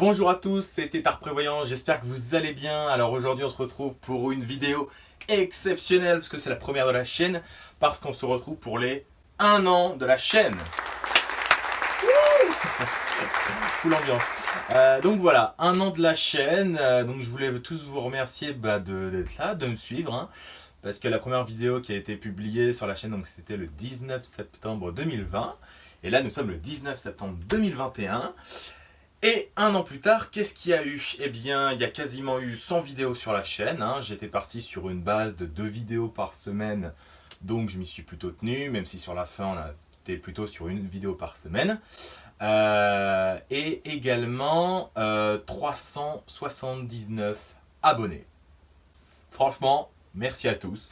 Bonjour à tous, c'est Tétard Prévoyant, j'espère que vous allez bien. Alors aujourd'hui on se retrouve pour une vidéo exceptionnelle parce que c'est la première de la chaîne parce qu'on se retrouve pour les 1 an de la chaîne. Full ambiance. Euh, donc voilà, un an de la chaîne. Euh, donc je voulais tous vous remercier bah, d'être là, de me suivre. Hein. parce que la première vidéo qui a été publiée sur la chaîne, donc c'était le 19 septembre 2020. Et là, nous sommes le 19 septembre 2021. Et un an plus tard, qu'est-ce qu'il y a eu? Eh bien, il y a quasiment eu 100 vidéos sur la chaîne. Hein. J'étais parti sur une base de 2 vidéos par semaine, donc je m'y suis plutôt tenu, même si sur la fin, on été plutôt sur une vidéo par semaine. Euh, et également 379 euh, abonnés. Franchement, merci à tous.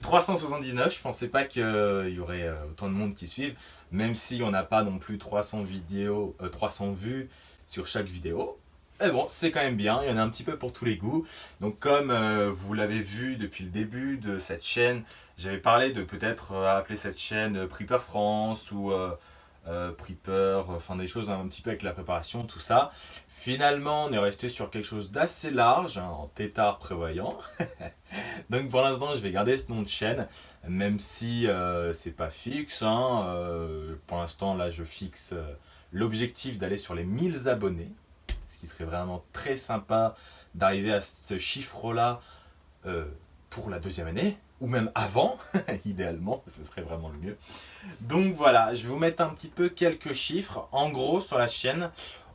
379, je pensais pas qu'il y aurait euh, autant de monde qui suivent, même si on n'a pas non plus 300 vidéos, 300 vues sur chaque vidéo. Mais bon, c'est quand même bien, il y en a un petit peu pour tous les goûts. Donc comme vous l'avez vu depuis le début de cette chaîne, j'avais parlé de peut-être appeler cette chaîne Prepper France ou euh, enfin des choses un petit peu avec la préparation, tout ça. Finalement, on est resté sur quelque chose d'assez large, hein, en tétard prévoyant. Donc pour l'instant, je vais garder ce nom de chaîne, même si euh, c'est pas fixe. Hein, euh, pour l'instant, là, je fixe euh, l'objectif d'aller sur les 1000 abonnés, ce qui serait vraiment très sympa d'arriver à ce chiffre-là pour la deuxième année ou même avant, idéalement, ce serait vraiment le mieux. Donc voilà, je vais vous mettre un petit peu quelques chiffres. En gros, sur la chaîne,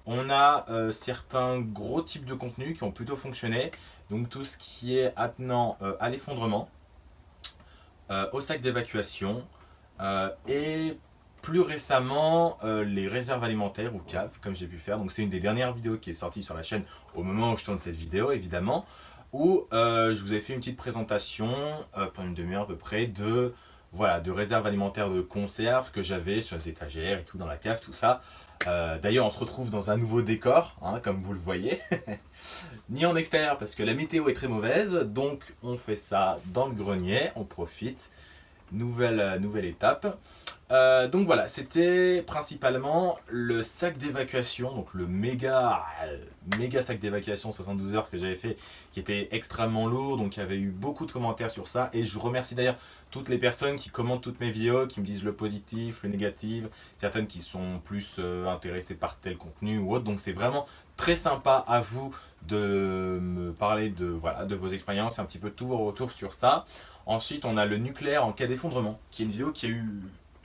on a certains gros types de contenus qui ont plutôt fonctionné. Donc tout ce qui est attenant à l'effondrement, au sac d'évacuation et plus récemment les réserves alimentaires ou caves comme j'ai pu faire. Donc c'est une des dernières vidéos qui est sortie sur la chaîne au moment où je tourne cette vidéo évidemment où euh, je vous ai fait une petite présentation euh, pendant une demi-heure à peu près de, voilà, de réserves alimentaires de conserve que j'avais sur les étagères et tout dans la cave, tout ça. Euh, d'ailleurs, on se retrouve dans un nouveau décor, hein, comme vous le voyez. Ni en extérieur parce que la météo est très mauvaise, donc on fait ça dans le grenier, on profite. Nouvelle, nouvelle étape. Euh, donc voilà, c'était principalement le sac d'évacuation, donc le méga, méga sac d'évacuation 72 heures que j'avais fait, qui était extrêmement lourd, donc il y avait eu beaucoup de commentaires sur ça, et je remercie d'ailleurs toutes les personnes qui commentent toutes mes vidéos, qui me disent le positif, le négatif, certaines qui sont plus euh, intéressées par tel contenu ou autre, donc c'est vraiment très sympa à vous de me parler de, de vos expériences un petit peu tous vos retours sur ça. Ensuite, on a le nucléaire en cas d'effondrement, qui est une vidéo qui a eu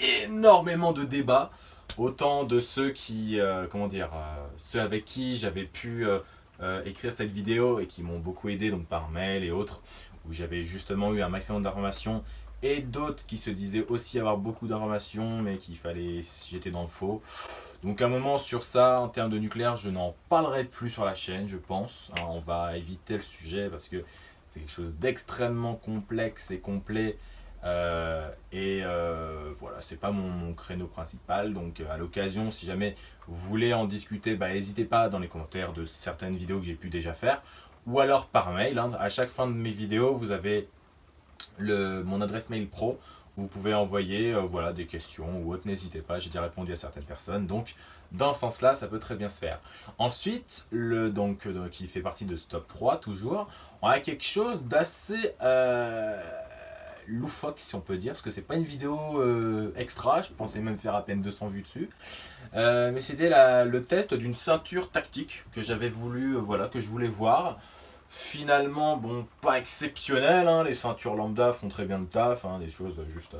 énormément de débats, autant de ceux qui, euh, comment dire, euh, ceux avec qui j'avais pu euh, écrire cette vidéo et qui m'ont beaucoup aidé donc par mail et autres, où j'avais justement eu un maximum d'informations et d'autres qui se disaient aussi avoir beaucoup d'informations mais qu'il fallait, j'étais dans le faux. Donc un moment sur ça, en termes de nucléaire, je n'en parlerai plus sur la chaîne, je pense. Hein, on va éviter le sujet parce que c'est quelque chose d'extrêmement complexe et complet euh, et euh, voilà, c'est pas mon, créneau principal. Donc euh, à l'occasion, si jamais vous voulez en discuter, bah, n'hésitez pas dans les commentaires de certaines vidéos que j'ai pu déjà faire. Ou alors par mail. Hein. À chaque fin de mes vidéos, vous avez le, mon adresse mail pro. Où vous pouvez envoyer voilà, des questions ou autre. N'hésitez pas, j'ai déjà répondu à certaines personnes. Donc dans ce sens-là, ça peut très bien se faire. Ensuite, le, donc, qui fait partie de Stop 3 toujours, on a quelque chose d'assez loufoque si on peut dire, parce que c'est pas une vidéo euh, extra, je pensais même faire à peine 200 vues dessus. Euh, mais c'était le test d'une ceinture tactique que j'avais voulu, euh, voilà, que je voulais voir. Finalement, bon, pas exceptionnel, hein, les ceintures lambda font très bien le taf, hein, des choses juste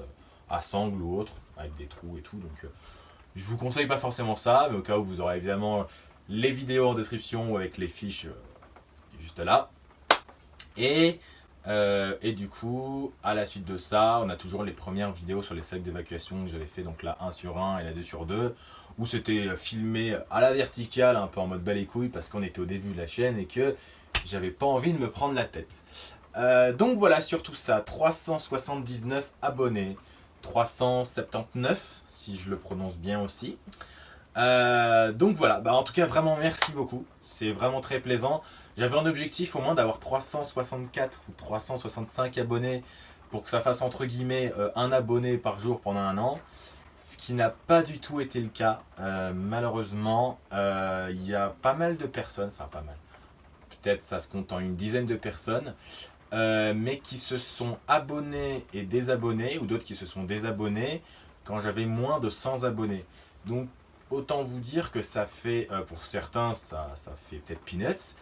à sangle ou autre, avec des trous et tout, donc je vous conseille pas forcément ça, mais au cas où vous aurez évidemment les vidéos en description ou avec les fiches juste là. Et euh, et du coup, à la suite de ça, on a toujours les premières vidéos sur les sacs d'évacuation que j'avais fait, donc la 1 sur 1 et la 2 sur 2, où c'était filmé à la verticale, un peu en mode bas les couilles, parce qu'on était au début de la chaîne et que j'avais pas envie de me prendre la tête. Euh, donc voilà, sur tout ça, 379 abonnés, 379 si je le prononce bien aussi. Euh, donc voilà, bah, en tout cas vraiment merci beaucoup, c'est vraiment très plaisant. J'avais un objectif au moins d'avoir 364 ou 365 abonnés pour que ça fasse entre guillemets euh, un abonné par jour pendant un an. Ce qui n'a pas du tout été le cas. malheureusement, il y a pas mal de personnes, enfin pas mal, peut-être ça se compte en une dizaine de personnes, mais qui se sont abonnés et désabonnés, ou d'autres qui se sont désabonnés quand j'avais moins de 100 abonnés. Donc autant vous dire que ça fait, euh, pour certains, ça, ça fait peut-être peanuts,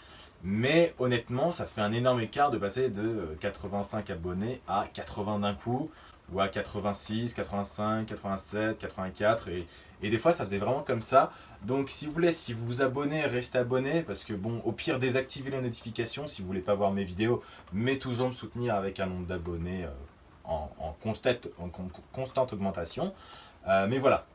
mais honnêtement, ça fait un énorme écart de passer de 85 euh, abonnés à 80 d'un coup, ou à 86, 85, 87, 84, et, des fois ça faisait vraiment comme ça. Donc si vous voulez, si vous vous abonnez, restez abonné, parce que bon, au pire désactivez les notifications si vous voulez pas voir mes vidéos, mais toujours me soutenir avec un nombre d'abonnés euh, en, constante, en constante augmentation. mais voilà,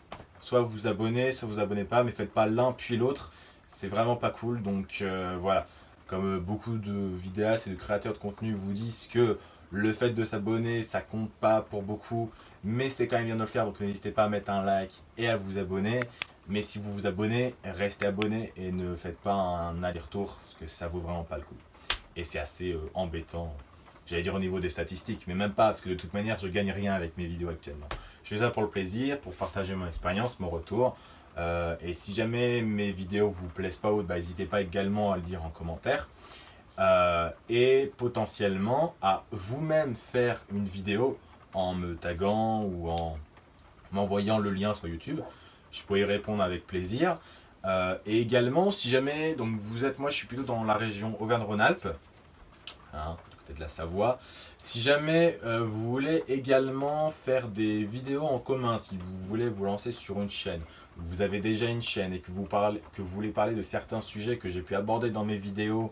soit vous vous abonnez, soit vous vous abonnez pas, mais faites pas l'un puis l'autre, c'est vraiment pas cool, donc euh, voilà. Comme euh, beaucoup de vidéastes et de créateurs de contenu vous disent que le fait de s'abonner, ça compte pas pour beaucoup, mais c'est quand même bien de le faire, donc n'hésitez pas à mettre un like et à vous abonner. Mais si vous vous abonnez, restez abonné et ne faites pas un aller-retour, parce que ça vaut vraiment pas le coup. Et c'est assez euh, embêtant J'allais dire au niveau des statistiques, mais même pas, parce que de toute manière, je gagne rien avec mes vidéos actuellement. Je fais ça pour le plaisir, pour partager mon expérience, mon retour. Euh, et si jamais mes vidéos vous plaisent pas ou bah, n'hésitez pas également à le dire en commentaire. Euh, et potentiellement à vous-même faire une vidéo en me taguant ou en m'envoyant le lien sur YouTube. Je pourrais y répondre avec plaisir. Euh, et également, si jamais, donc vous êtes, moi je suis plutôt dans la région Auvergne-Rhône-Alpes, hein, de la Savoie. Si jamais vous voulez également faire des vidéos en commun, si vous voulez vous lancer sur une chaîne, vous avez déjà une chaîne et que vous, voulez parler de certains sujets que j'ai pu aborder dans mes vidéos,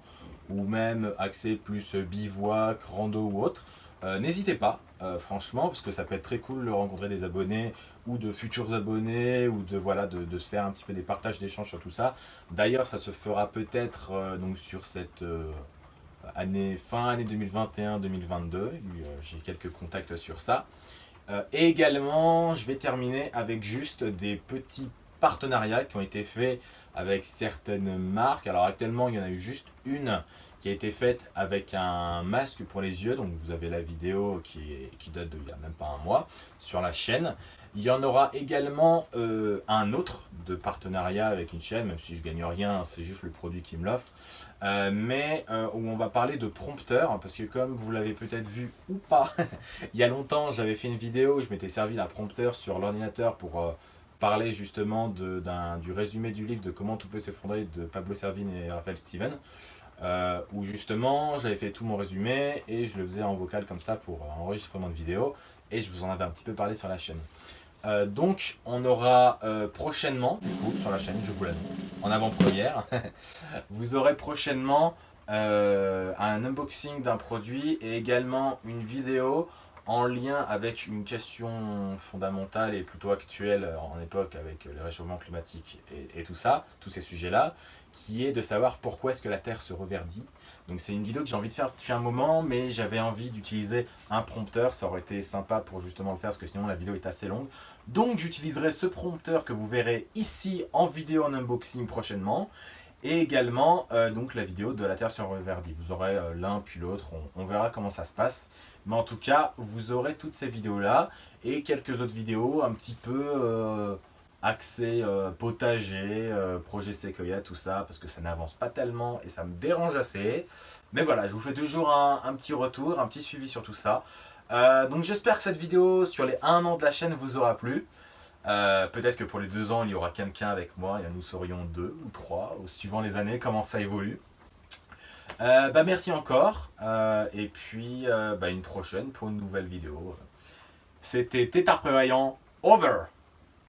ou même axer plus bivouac, rando ou autre, euh, n'hésitez pas, euh, franchement, parce que ça peut être très cool de rencontrer des abonnés ou de futurs abonnés ou de, voilà, de, se faire un petit peu des partages d'échanges sur tout ça. D'ailleurs, ça se fera peut-être sur cette année, fin année 2021-2022. Euh, j'ai quelques contacts sur ça. Euh, également, je vais terminer avec juste des petits partenariats qui ont été faits avec certaines marques. Alors actuellement, il y en a eu juste une qui a été faite avec un masque pour les yeux. Donc vous avez la vidéo qui, qui date de il n'y a même pas un mois sur la chaîne. Il y en aura également euh, un autre de partenariat avec une chaîne, même si je gagne rien, c'est juste le produit qui me l'offre. Euh, mais euh, où on va parler de prompteur, parce que comme vous l'avez peut-être vu ou pas, il y a longtemps j'avais fait une vidéo où je m'étais servi d'un prompteur sur l'ordinateur pour parler justement de, du résumé du livre de Comment tout peut s'effondrer de Pablo Servine et Raphaël Steven. où justement j'avais fait tout mon résumé et je le faisais en vocal comme ça pour enregistrement de vidéo et je vous en avais un petit peu parlé sur la chaîne. Euh, donc, on aura euh, prochainement, du coup, sur la chaîne, je vous l'annonce, en avant-première, vous aurez prochainement euh, un unboxing d'un produit et également une vidéo en lien avec une question fondamentale et plutôt actuelle en époque avec le réchauffement climatique et tout ça, tous ces sujets-là, qui est de savoir pourquoi est-ce que la Terre se reverdit. Donc c'est une vidéo que j'ai envie de faire depuis un moment, mais j'avais envie d'utiliser un prompteur, ça aurait été sympa pour justement le faire, parce que sinon la vidéo est assez longue. Donc j'utiliserai ce prompteur que vous verrez ici en vidéo en unboxing prochainement, et également euh, donc la vidéo de la Terre se reverdit. Vous aurez euh, l'un puis l'autre, on, verra comment ça se passe. Mais en tout cas, vous aurez toutes ces vidéos-là, et quelques autres vidéos un petit peu... Euh, accès euh, potager, euh, projet Sequoia, tout ça, parce que ça n'avance pas tellement et ça me dérange assez. Mais voilà, je vous fais toujours un, petit retour, un petit suivi sur tout ça. Euh, donc j'espère que cette vidéo sur les 1 an de la chaîne vous aura plu. Peut-être que pour les 2 ans, il y aura quelqu'un avec moi, et nous serions deux ou trois, suivant les années, comment ça évolue. bah merci encore, et puis bah, une prochaine pour une nouvelle vidéo. C'était Tétard Prévoyant, over